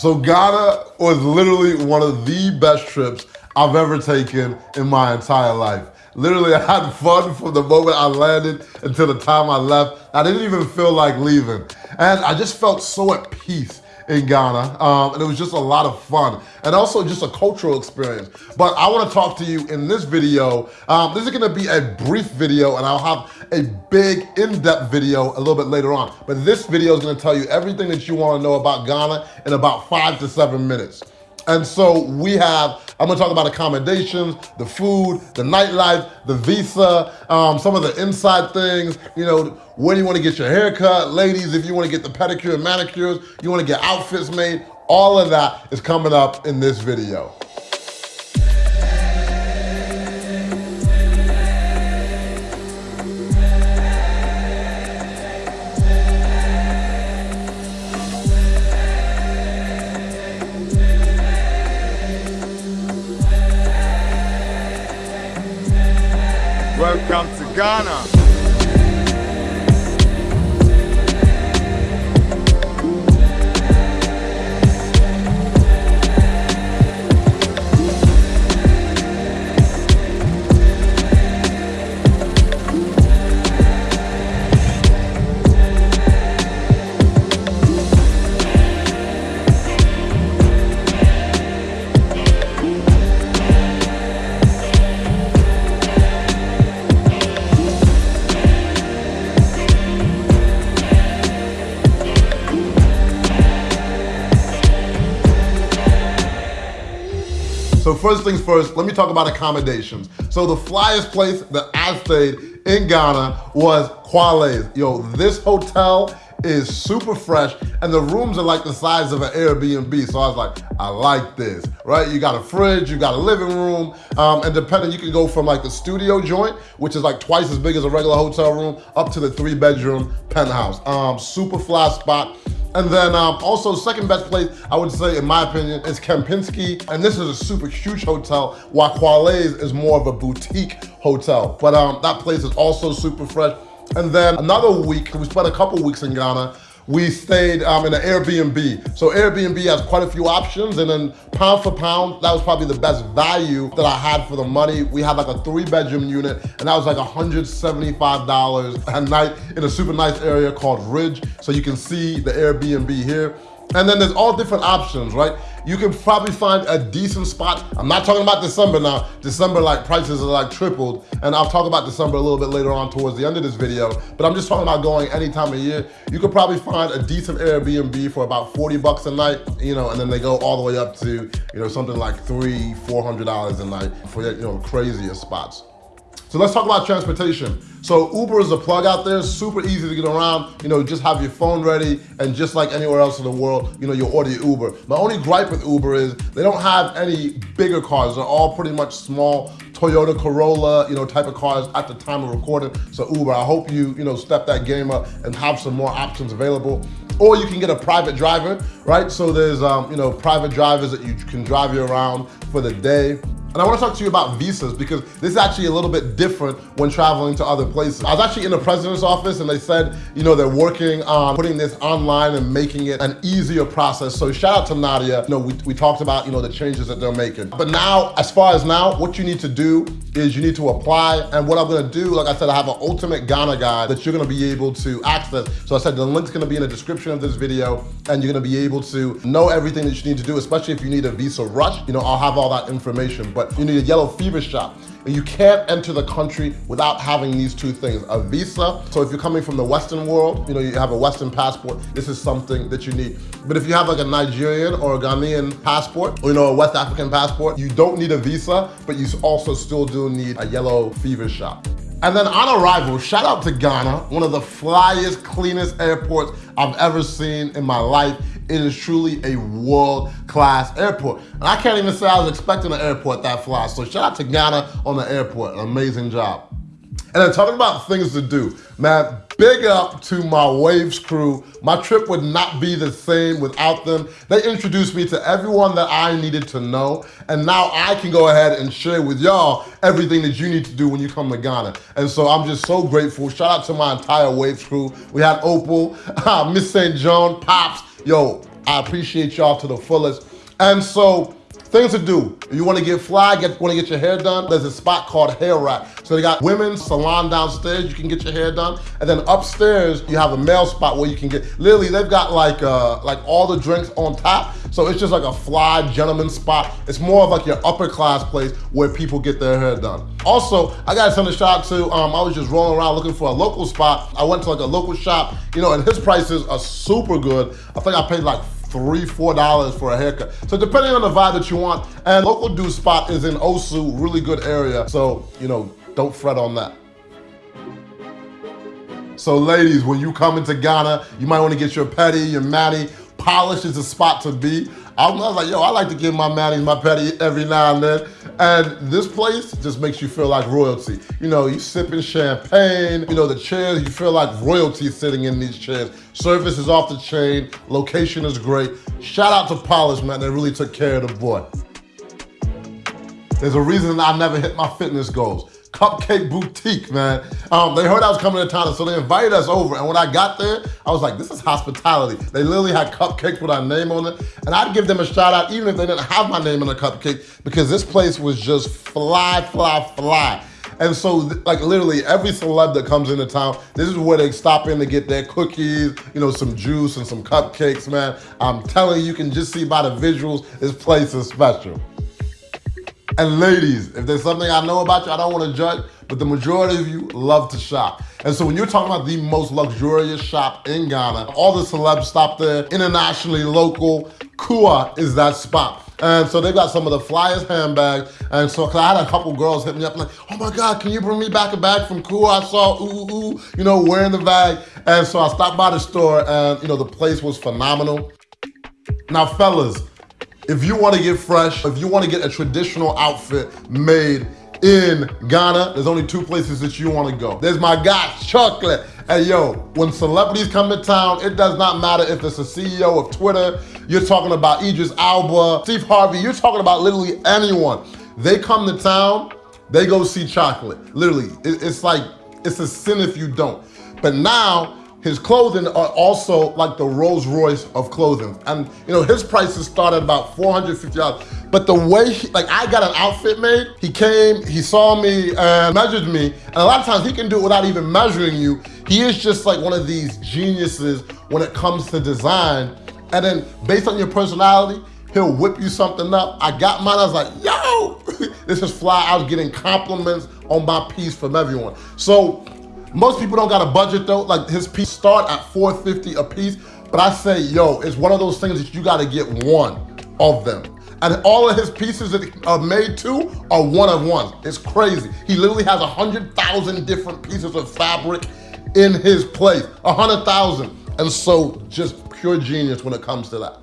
So Ghana was literally one of the best trips I've ever taken in my entire life. Literally, I had fun from the moment I landed until the time I left. I didn't even feel like leaving. And I just felt so at peace in Ghana. Um, and it was just a lot of fun and also just a cultural experience. But I wanna talk to you in this video. Um, this is gonna be a brief video and I'll have a big in-depth video a little bit later on. But this video is gonna tell you everything that you wanna know about Ghana in about five to seven minutes. And so we have, I'm gonna talk about accommodations, the food, the nightlife, the visa, um, some of the inside things, you know, when you wanna get your hair cut, ladies, if you wanna get the pedicure and manicures, you wanna get outfits made, all of that is coming up in this video. Welcome to Ghana. So first things first, let me talk about accommodations. So the flyest place that I stayed in Ghana was Kwarleyz. Yo, this hotel is super fresh and the rooms are like the size of an Airbnb. So I was like, I like this, right? You got a fridge, you got a living room, um, and depending, you can go from like the studio joint, which is like twice as big as a regular hotel room, up to the three bedroom penthouse. Um, super fly spot. And then um, also second best place, I would say, in my opinion, is Kempinski. And this is a super huge hotel, while Kwarleyz is more of a boutique hotel. But um, that place is also super fresh. And then another week, we spent a couple weeks in Ghana, we stayed um, in an Airbnb. So Airbnb has quite a few options and then pound for pound, that was probably the best value that I had for the money. We had like a three bedroom unit and that was like $175 a night in a super nice area called Ridge. So you can see the Airbnb here. And then there's all different options, right? You can probably find a decent spot. I'm not talking about December now. December, like prices are like tripled. And I'll talk about December a little bit later on towards the end of this video. But I'm just talking about going any time of year. You could probably find a decent Airbnb for about 40 bucks a night, you know, and then they go all the way up to, you know, something like three, $400 a night for, you know, crazier spots. So let's talk about transportation. So Uber is a plug out there, super easy to get around. You know, just have your phone ready and just like anywhere else in the world, you know, you order your Uber. My only gripe with Uber is they don't have any bigger cars. They're all pretty much small Toyota Corolla, you know, type of cars at the time of recording. So Uber, I hope you, you know, step that game up and have some more options available. Or you can get a private driver, right? So there's, um, you know, private drivers that you can drive you around for the day. And I wanna talk to you about visas because this is actually a little bit different when traveling to other places. I was actually in the president's office and they said, you know, they're working on putting this online and making it an easier process. So shout out to Nadia. You know, we, we talked about, you know, the changes that they're making. But now, as far as now, what you need to do is you need to apply. And what I'm gonna do, like I said, I have an ultimate Ghana guide that you're gonna be able to access. So I said the link's gonna be in the description of this video and you're gonna be able to know everything that you need to do, especially if you need a visa rush. You know, I'll have all that information. But but you need a yellow fever shot. And you can't enter the country without having these two things, a visa. So if you're coming from the Western world, you know, you have a Western passport, this is something that you need. But if you have like a Nigerian or a Ghanaian passport, or you know, a West African passport, you don't need a visa, but you also still do need a yellow fever shot. And then on arrival, shout out to Ghana, one of the flyest, cleanest airports I've ever seen in my life. It is truly a world-class airport. And I can't even say I was expecting an airport that fly. So shout out to Ghana on the airport, an amazing job. And then talking about things to do, man, big up to my Waves crew. My trip would not be the same without them. They introduced me to everyone that I needed to know, and now I can go ahead and share with y'all everything that you need to do when you come to Ghana. And so I'm just so grateful. Shout out to my entire Waves crew. We had Opal, Miss St. John, Pops, Yo, I appreciate y'all to the fullest. And so Things to do. You wanna get fly, get, wanna get your hair done, there's a spot called Hair Rack. So they got women's salon downstairs, you can get your hair done. And then upstairs, you have a male spot where you can get, literally they've got like uh, like all the drinks on top. So it's just like a fly gentleman spot. It's more of like your upper class place where people get their hair done. Also, I gotta send a shout out to, um, I was just rolling around looking for a local spot. I went to like a local shop, you know, and his prices are super good. I think I paid like three, four dollars for a haircut. So depending on the vibe that you want, and local dude spot is in Osu, really good area. So, you know, don't fret on that. So ladies, when you come into Ghana, you might wanna get your petty, your mani. Polish is a spot to be. I was like, yo, I like to get my manis, my petty every now and then. And this place just makes you feel like royalty. You know, you sipping champagne, you know, the chairs, you feel like royalty sitting in these chairs. Service is off the chain, location is great. Shout out to Polish, man, they really took care of the boy. There's a reason I never hit my fitness goals. Cupcake Boutique, man. Um, they heard I was coming to town, so they invited us over. And when I got there, I was like, this is hospitality. They literally had cupcakes with our name on it. And I'd give them a shout out even if they didn't have my name on the cupcake because this place was just fly, fly, fly. And so, like literally every celeb that comes into town, this is where they stop in to get their cookies, you know, some juice and some cupcakes, man. I'm telling you, you can just see by the visuals, this place is special. And ladies, if there's something I know about you, I don't want to judge, but the majority of you love to shop. And so when you're talking about the most luxurious shop in Ghana, all the celebs stop there, internationally, local, Kua is that spot. And so they've got some of the flyest handbags. And so, cause I had a couple girls hit me up like, oh my God, can you bring me back a bag from Kua? I saw, ooh, ooh, you know, wearing the bag. And so I stopped by the store and, you know, the place was phenomenal. Now, fellas, if you wanna get fresh, if you wanna get a traditional outfit made in Ghana, there's only two places that you wanna go. There's my guy, Chocolate. Hey yo, when celebrities come to town, it does not matter if it's a CEO of Twitter, you're talking about Idris Elba, Steve Harvey, you're talking about literally anyone. They come to town, they go see Chocolate. Literally, it's like, it's a sin if you don't. But now, his clothing are also like the Rolls Royce of clothing. And you know, his prices start at about $450. But the way, he, like I got an outfit made, he came, he saw me and measured me. And a lot of times he can do it without even measuring you. He is just like one of these geniuses when it comes to design. And then based on your personality, he'll whip you something up. I got mine, I was like, yo, this is fly. I was getting compliments on my piece from everyone. So most people don't got a budget though. Like his piece start at 450 a piece. But I say, yo, it's one of those things that you gotta get one of them. And all of his pieces that are made to are one of ones. It's crazy. He literally has a 100,000 different pieces of fabric in his place, a 100,000. And so just pure genius when it comes to that.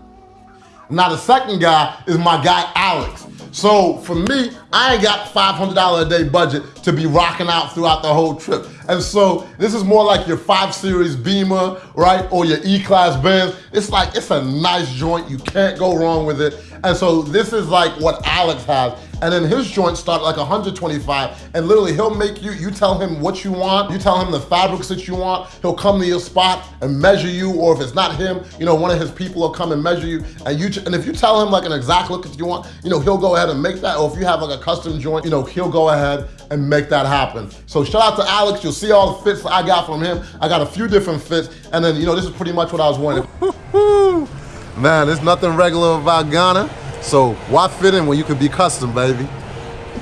Now the second guy is my guy, Alex. So for me, I ain't got $500 a day budget to be rocking out throughout the whole trip. And so this is more like your 5 Series Beamer, right? Or your E-Class Benz. It's like, it's a nice joint. You can't go wrong with it. And so this is like what Alex has. And then his joints start like 125 and literally he'll make you, you tell him what you want, you tell him the fabrics that you want, he'll come to your spot and measure you or if it's not him, you know, one of his people will come and measure you and you, and if you tell him like an exact look that you want, you know, he'll go ahead and make that or if you have like a custom joint, you know, he'll go ahead and make that happen. So shout out to Alex, you'll see all the fits I got from him. I got a few different fits and then, you know, this is pretty much what I was wanting. Man, there's nothing regular about Ghana. So why fit in when you could be custom, baby?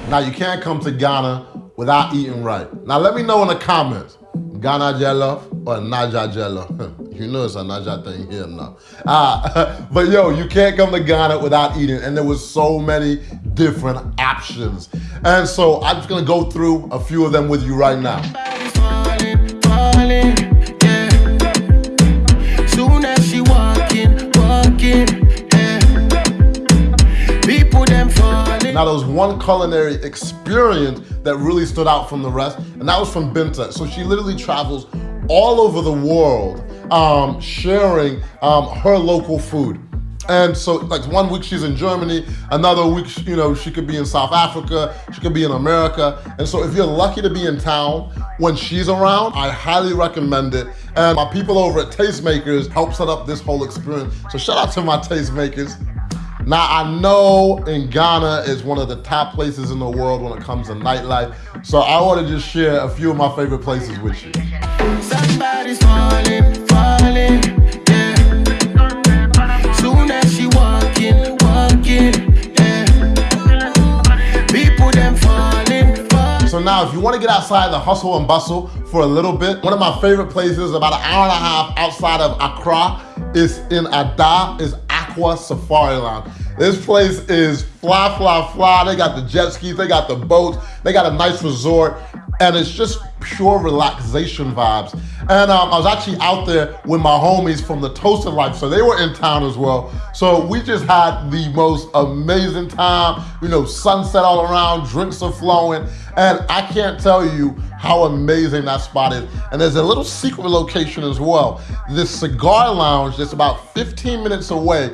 Now you can't come to Ghana without eating right. Now let me know in the comments, Ghana jollof or Naija jollof. you know it's a Naija thing here now. Uh, but yo, you can't come to Ghana without eating and there was so many different options. And so I'm just gonna go through a few of them with you right now. Now there was one culinary experience that really stood out from the rest, and that was from Binta. So she literally travels all over the world um, sharing um, her local food. And so like one week she's in Germany, another week, you know, she could be in South Africa, she could be in America. And so if you're lucky to be in town when she's around, I highly recommend it. And my people over at Tastemakers help set up this whole experience. So shout out to my Tastemakers. Now, I know in Ghana is one of the top places in the world when it comes to nightlife. So I want to just share a few of my favorite places with you. Somebody's falling, falling. So now if you wanna get outside the hustle and bustle for a little bit, one of my favorite places about an hour and a half outside of Accra is in Ada, is Safari Lounge. This place is fly, fly, fly. They got the jet skis, they got the boats, they got a nice resort, and it's just pure relaxation vibes. And um, I was actually out there with my homies from the Toasted Life, so they were in town as well. So we just had the most amazing time, you know, sunset all around, drinks are flowing, and I can't tell you how amazing that spot is. And there's a little secret location as well. This cigar lounge that's about 15 minutes away,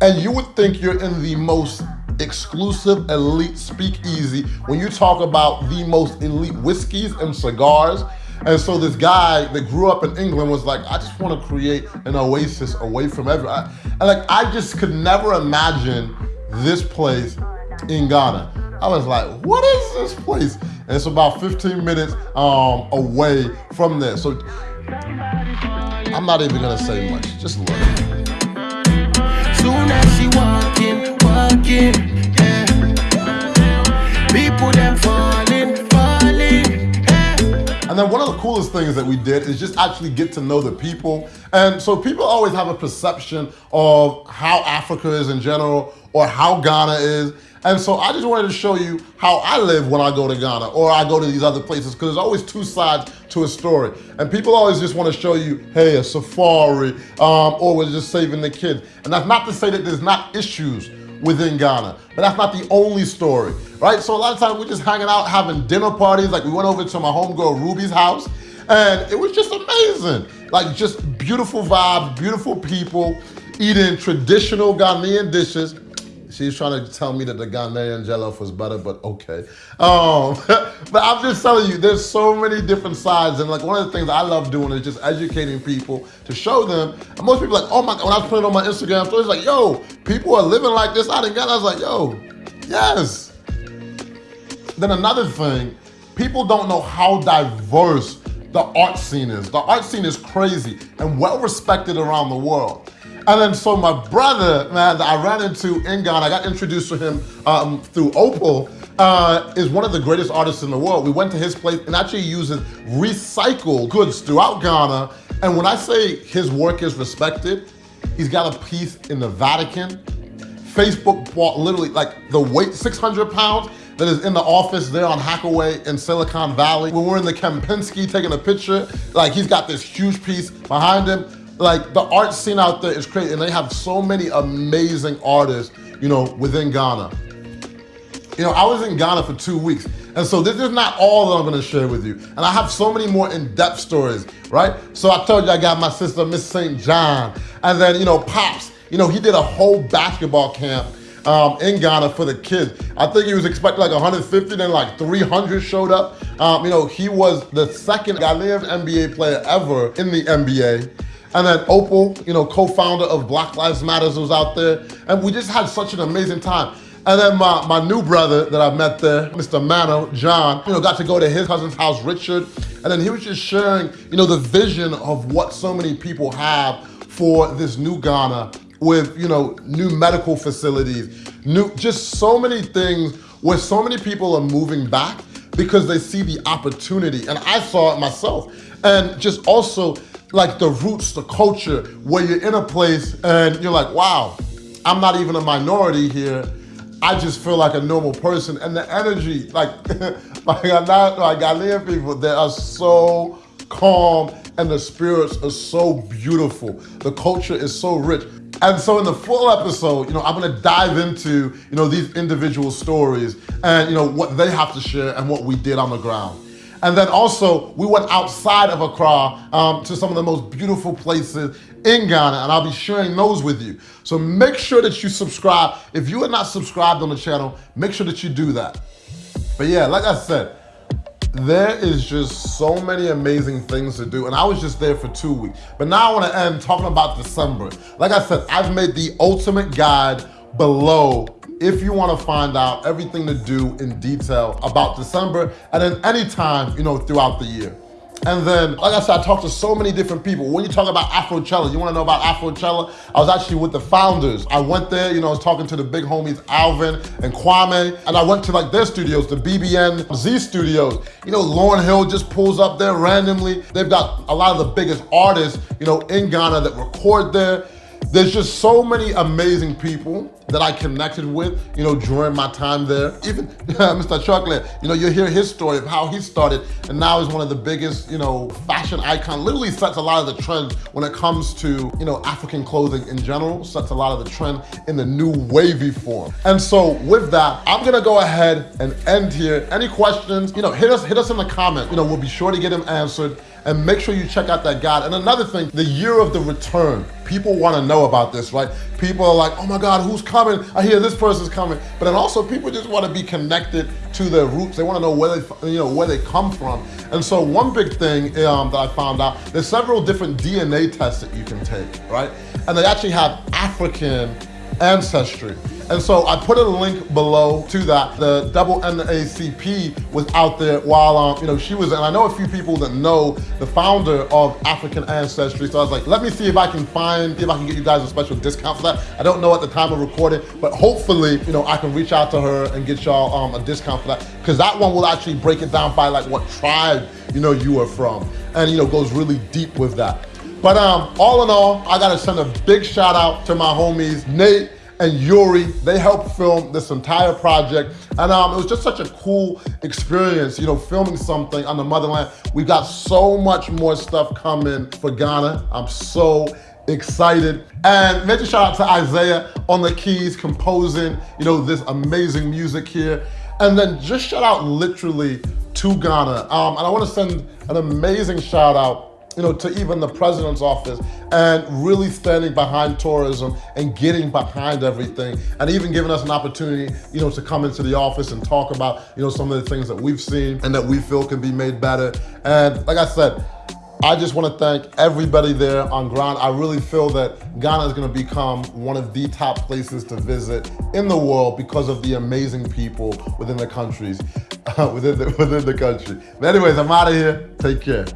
and you would think you're in the most exclusive elite speakeasy when you talk about the most elite whiskeys and cigars. And so this guy that grew up in England was like, I just want to create an oasis away from everyone. And like, I just could never imagine this place in Ghana. I was like, what is this place? And it's about 15 minutes um, away from there. So I'm not even gonna say much, just look. And then one of the coolest things that we did is just actually get to know the people. And so people always have a perception of how Africa is in general or how Ghana is. And so I just wanted to show you how I live when I go to Ghana or I go to these other places because there's always two sides to a story. And people always just want to show you, hey, a safari um, or we're just saving the kids. And that's not to say that there's not issues within Ghana. But that's not the only story, right? So a lot of times we're just hanging out, having dinner parties. Like we went over to my homegirl Ruby's house and it was just amazing. Like just beautiful vibes, beautiful people, eating traditional Ghanaian dishes She's trying to tell me that the Ghanaian jollof was better, but okay. Um, but I'm just telling you, there's so many different sides. And like one of the things I love doing is just educating people to show them. And most people like, oh my, god, when I was putting it on my Instagram stories, like, yo, people are living like this out in Ghana. I was like, yo, yes. Then another thing, people don't know how diverse the art scene is. The art scene is crazy and well respected around the world. And then so my brother, man, that I ran into in Ghana, I got introduced to him um, through Opal, uh, is one of the greatest artists in the world. We went to his place and actually uses recycled goods throughout Ghana. And when I say his work is respected, he's got a piece in the Vatican. Facebook bought literally like the weight, 600 pounds, that is in the office there on Hacker Way in Silicon Valley. When we're in the Kempinski taking a picture, like he's got this huge piece behind him like the art scene out there is crazy and they have so many amazing artists, you know, within Ghana. You know, I was in Ghana for two weeks. And so this is not all that I'm gonna share with you. And I have so many more in-depth stories, right? So I told you I got my sister, Miss St. John. And then, you know, Pops, you know, he did a whole basketball camp um, in Ghana for the kids. I think he was expecting like 150, then like 300 showed up. Um, you know, he was the second Ghanaian NBA player ever in the NBA. And then Opal, you know, co-founder of Black Lives Matters was out there. And we just had such an amazing time. And then my, my new brother that I met there, Mr. Mano, John, you know, got to go to his cousin's house, Richard. And then he was just sharing, you know, the vision of what so many people have for this new Ghana with, you know, new medical facilities, new, just so many things where so many people are moving back because they see the opportunity. And I saw it myself. And just also like the roots, the culture, where you're in a place and you're like, wow, I'm not even a minority here. I just feel like a normal person. And the energy, like, like, not, like Ghanaian people, they are so calm and the spirits are so beautiful. The culture is so rich. And so in the full episode, you know, I'm gonna dive into, you know, these individual stories and, you know, what they have to share and what we did on the ground. And then also, we went outside of Accra um, to some of the most beautiful places in Ghana, and I'll be sharing those with you. So make sure that you subscribe. If you are not subscribed on the channel, make sure that you do that. But yeah, like I said, there is just so many amazing things to do. And I was just there for two weeks. But now I wanna end talking about December. Like I said, I've made the ultimate guide below if you wanna find out everything to do in detail about December and then anytime, you know, throughout the year. And then, like I said, I talked to so many different people. When you talk about Afrochella, you wanna know about Afrochella? I was actually with the founders. I went there, you know, I was talking to the big homies, Alvin and Kwame, and I went to like their studios, the BBnZ studios. You know, Lauryn Hill just pulls up there randomly. They've got a lot of the biggest artists, you know, in Ghana that record there. There's just so many amazing people that I connected with, you know, during my time there. Even Mr. Chocolate, you know, you hear his story of how he started and now is one of the biggest, you know, fashion icon, literally sets a lot of the trends when it comes to, you know, African clothing in general, sets a lot of the trend in the new wavy form. And so with that, I'm gonna go ahead and end here. Any questions, you know, hit us, hit us in the comment. You know, we'll be sure to get them answered and make sure you check out that guide. And another thing, the year of the return. People wanna know about this, right? People are like, oh my God, who's coming? I hear this person's coming. But then also people just wanna be connected to their roots. They wanna know where they, you know, where they come from. And so one big thing um, that I found out, there's several different DNA tests that you can take, right? And they actually have African ancestry. And so I put a link below to that. The double NAACP was out there while, um, you know, she was, and I know a few people that know the founder of African Ancestry. So I was like, let me see if I can find, if I can get you guys a special discount for that. I don't know at the time of recording, but hopefully, you know, I can reach out to her and get y'all um, a discount for that. Because that one will actually break it down by like what tribe, you know, you are from. And, you know, goes really deep with that. But um, all in all, I gotta send a big shout out to my homies, Nate, and Yuri. They helped film this entire project. And um, it was just such a cool experience, you know, filming something on the motherland. We got so much more stuff coming for Ghana. I'm so excited. And major shout out to Isaiah on the keys, composing, you know, this amazing music here. And then just shout out literally to Ghana. Um, and I wanna send an amazing shout out you know, to even the president's office and really standing behind tourism and getting behind everything and even giving us an opportunity, you know, to come into the office and talk about, you know, some of the things that we've seen and that we feel can be made better. And like I said, I just want to thank everybody there on ground. I really feel that Ghana is going to become one of the top places to visit in the world because of the amazing people within the countries, within the, within the country. But anyways, I'm out of here. Take care.